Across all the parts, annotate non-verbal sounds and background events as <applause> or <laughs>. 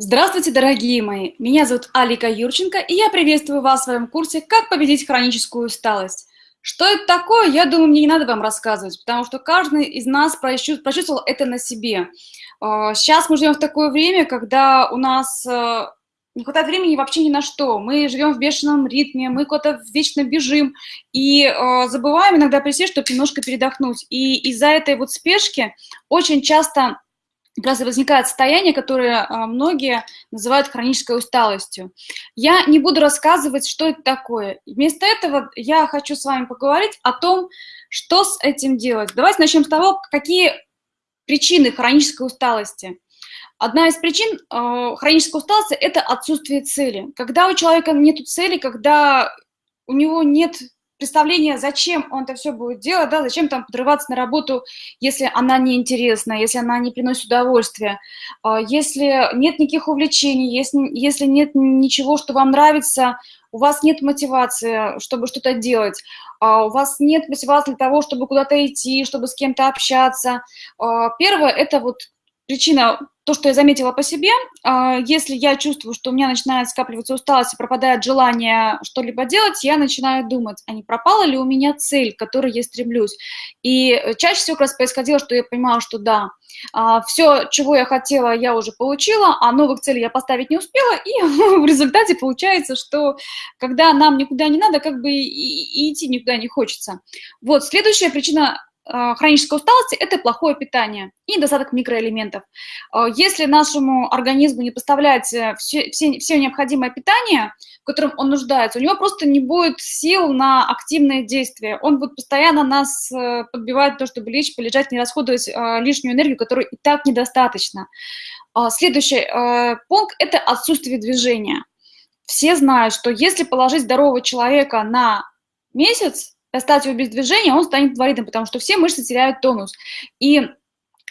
Здравствуйте, дорогие мои! Меня зовут Алика Юрченко, и я приветствую вас в своем курсе «Как победить хроническую усталость». Что это такое, я думаю, мне не надо вам рассказывать, потому что каждый из нас прочувствовал это на себе. Сейчас а, мы живем в такое время, когда у нас э, не хватает времени вообще ни на что. Мы живем в бешеном ритме, мы куда-то вечно бежим и э, забываем иногда присесть, чтобы немножко передохнуть. И из-за этой вот спешки очень часто как раз возникает состояние, которое а, многие называют хронической усталостью. Я не буду рассказывать, что это такое. Вместо этого я хочу с вами поговорить о том, что с этим делать. Давайте начнем с того, какие причины хронической усталости. Одна из причин э, хронической усталости – это отсутствие цели. Когда у человека нет цели, когда у него нет представление, зачем он это все будет делать, да, зачем там подрываться на работу, если она неинтересна, если она не приносит удовольствия, а, если нет никаких увлечений, если, если нет ничего, что вам нравится, у вас нет мотивации, чтобы что-то делать, а, у вас нет мотивации для того, чтобы куда-то идти, чтобы с кем-то общаться. А, первое – это вот причина, то, что я заметила по себе, а, если я чувствую, что у меня начинает скапливаться усталость и пропадает желание что-либо делать, я начинаю думать, а не пропала ли у меня цель, к которой я стремлюсь. И чаще всего как раз происходило, что я понимала, что да, а, все, чего я хотела, я уже получила, а новых целей я поставить не успела, и <laughs> в результате получается, что когда нам никуда не надо, как бы и идти никуда не хочется. Вот, следующая причина хронической усталости – это плохое питание и недостаток микроэлементов. А, если нашему организму не поставлять все, все, все необходимое питание, в котором он нуждается, у него просто не будет сил на активное действие. Он будет постоянно нас э, подбивать то, чтобы лечь, полежать, не расходовать лишнюю энергию, которой и так недостаточно. Следующий э, пункт – это отсутствие движения. Все знают, что если положить здорового человека на месяц, оставить его без движения, он станет инвалидом, потому что все мышцы теряют тонус. И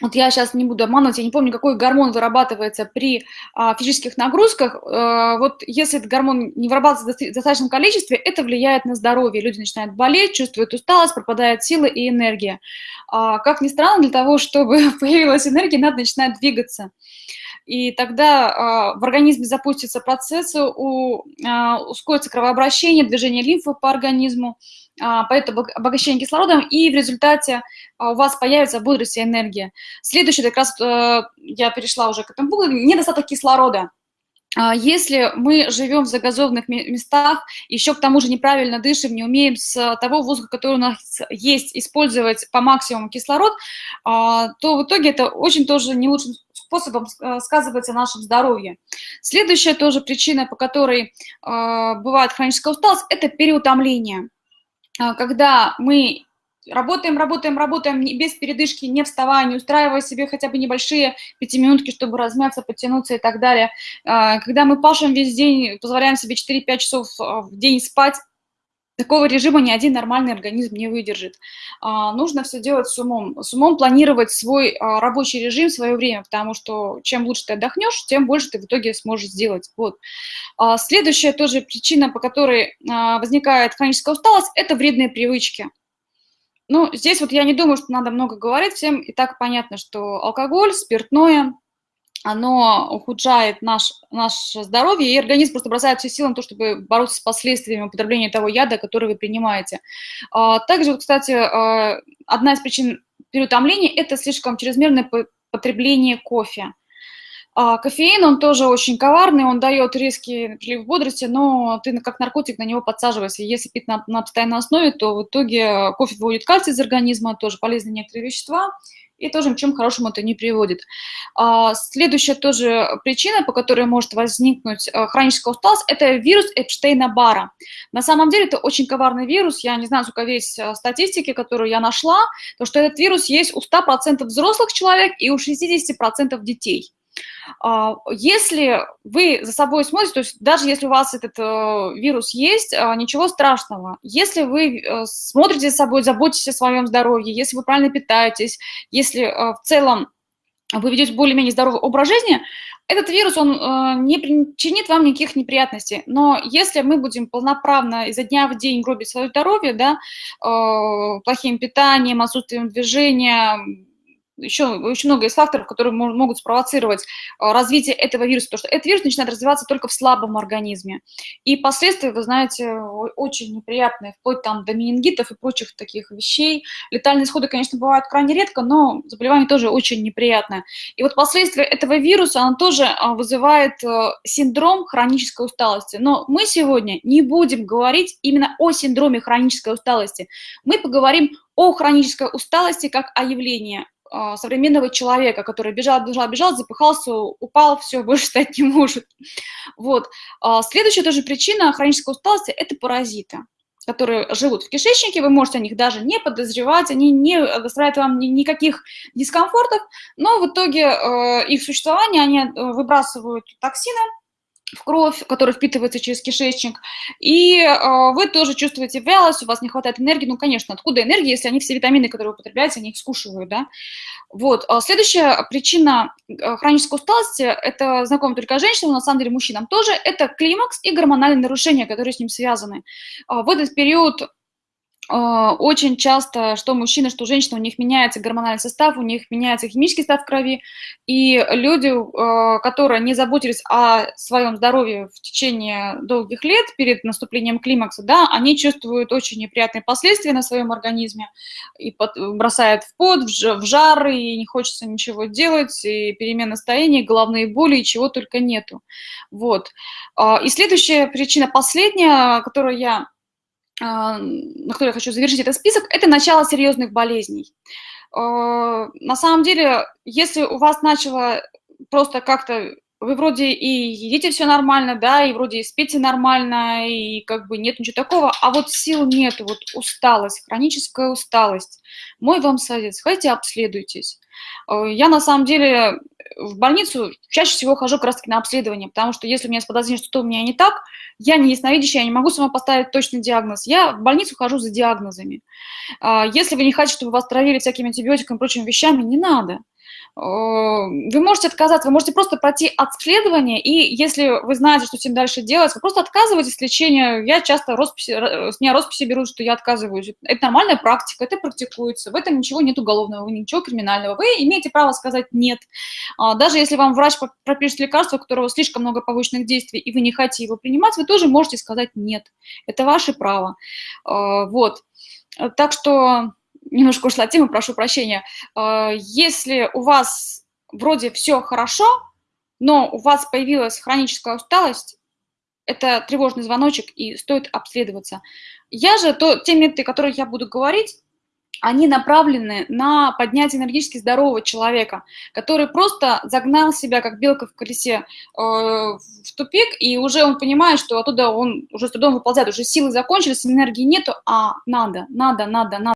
вот я сейчас не буду обманывать, я не помню, какой гормон вырабатывается при а, физических нагрузках. А, вот если этот гормон не вырабатывается в достаточном количестве, это влияет на здоровье. Люди начинают болеть, чувствуют усталость, пропадает сила и энергия. А, как ни странно, для того, чтобы <laughs> появилась энергия, надо начинать двигаться. И тогда а, в организме запустятся процессы, у, а, ускорится кровообращение, движение лимфы по организму, а, поэтому обогащение кислородом, и в результате у вас появится бодрость и энергия. Следующее, как раз э, я перешла уже к этому недостаток кислорода. Если мы живем в загазованных местах, еще к тому же неправильно дышим, не умеем с того воздуха, который у нас есть, использовать по максимуму кислород, то в итоге это очень тоже не лучшим способом э, сказывается на нашем здоровье. Следующая тоже причина, по которой бывает хроническая усталость, это переутомление. А, когда мы работаем, работаем, работаем без передышки, не вставая, не устраивая себе хотя бы небольшие пятиминутки, чтобы размяться, подтянуться и так далее. Когда мы пашем весь день, позволяем себе 4-5 часов в день спать, Такого режима ни один нормальный организм не выдержит. А, нужно все делать с умом. С умом планировать свой а, рабочий режим, свое время, потому что чем лучше ты отдохнешь, тем больше ты в итоге сможешь сделать. Вот. А, следующая тоже причина, по которой а, возникает хроническая усталость, это вредные привычки. Ну, здесь вот я не думаю, что надо много говорить, всем и так понятно, что алкоголь, спиртное – оно ухудшает наш, наше здоровье, и организм просто бросает все силы на то, чтобы бороться с последствиями употребления того яда, который вы принимаете. А, также, кстати, а, одна из причин переутомления – это слишком чрезмерное потребление кофе. А, кофеин, он тоже очень коварный, он дает резкий прилив бодрости, но ты как наркотик на него подсаживаешься. Если пить на, на постоянной основе, то в итоге кофе выводит кальций из организма, тоже полезные некоторые вещества, и тоже ничем хорошему это не приводит. А, следующая тоже причина, по которой может возникнуть а, хроническая усталость, это вирус Эпштейна-Барра. На самом деле это очень коварный вирус, я не знаю, сколько есть а, статистики, которую я нашла, то что этот вирус есть у 100% взрослых человек и у 60% детей. А, если вы за собой смотрите, то есть даже если у вас этот э, вирус есть, а, ничего страшного. Если вы э, смотрите за собой, заботитесь о своем здоровье, если вы правильно питаетесь, если э, в целом вы ведете более-менее здоровый образ жизни, этот вирус, он не причинит вам никаких неприятностей. Но если мы будем полноправно изо дня в день гробить свое здоровье, да, плохим питанием, отсутствием движения, еще очень много из факторов, которые могут спровоцировать а, развитие этого вируса, потому что этот вирус начинает развиваться только в слабом организме. И последствия, вы знаете, очень неприятные, вплоть там до менингитов и прочих таких вещей. Летальные исходы, конечно, бывают крайне редко, но заболевание тоже очень неприятное. И вот последствия этого вируса, оно тоже а, вызывает э, синдром хронической усталости. Но мы сегодня не будем говорить именно о синдроме хронической усталости. Мы поговорим о хронической усталости как о явлении современного человека, который бежал, бежал, бежал, запыхался, упал, все, <laughs> больше стать не может. Вот. А, следующая тоже причина хронической усталости – это паразиты которые живут в кишечнике, вы можете о них даже не подозревать, они не доставляют вам никаких дискомфортов, но в итоге э, их существование, они э, выбрасывают токсины, в кровь, которая впитывается через кишечник, и э, вы тоже чувствуете вялость, у вас не хватает энергии, ну, конечно, откуда энергия, если они все витамины, которые вы употребляете, они их скушивают, да. Вот, а следующая причина э, хронической усталости, это знакомо только женщинам, на самом деле мужчинам тоже, это климакс и гормональные нарушения, которые с ним связаны. А в этот период очень часто, что мужчины, что женщины, у них меняется гормональный состав, у них меняется химический состав крови, и люди, а, которые не заботились о своем здоровье в течение долгих лет перед наступлением климакса, да, они чувствуют очень неприятные последствия на своем организме, и бросают в пот, в жар, и не хочется ничего делать, и перемена настроения, головные боли, и чего только нету. Вот. А, и следующая причина, последняя, которую я а, на которой я хочу завершить этот список, это начало серьезных болезней. А, на самом деле, если у вас начало просто как-то вы вроде и едите все нормально, да, и вроде и спите нормально, и как бы нет ничего такого, а вот сил нет, вот усталость, хроническая усталость. Мой вам совет, сходите обследуйтесь. Э, я на самом деле в больницу чаще всего хожу как раз-таки на обследование, потому что если у меня есть подозрение, что у меня не так, я не ясновидящая, я не могу сама поставить точный диагноз. Я в больницу хожу за диагнозами. А, если вы не хотите, чтобы вас травили всякими антибиотиками и прочими вещами, не надо. Вы можете отказаться, вы можете просто пройти обследование, и если вы знаете, что с этим дальше делать, вы просто отказываетесь от лечения. Я часто росписи, с меня росписи берут, что я отказываюсь. Это нормальная практика, это практикуется, в этом ничего нет уголовного, ничего криминального. Вы имеете право сказать «нет». А, даже если вам врач пропишет лекарство, у которого слишком много побочных действий, и вы не хотите его принимать, вы тоже можете сказать «нет». Это ваше право. А, вот. Так что немножко ушла от темы, прошу прощения. А, если у вас вроде все хорошо, но у вас появилась хроническая усталость, это тревожный звоночек, и стоит обследоваться. Я же, то, те методы, о которых я буду говорить, они направлены на поднятие энергетически здорового человека, который просто загнал себя, как белка в колесе, э, в тупик, и уже он понимает, что оттуда он уже с трудом выползает, уже силы закончились, энергии нету, а надо, надо, надо, надо.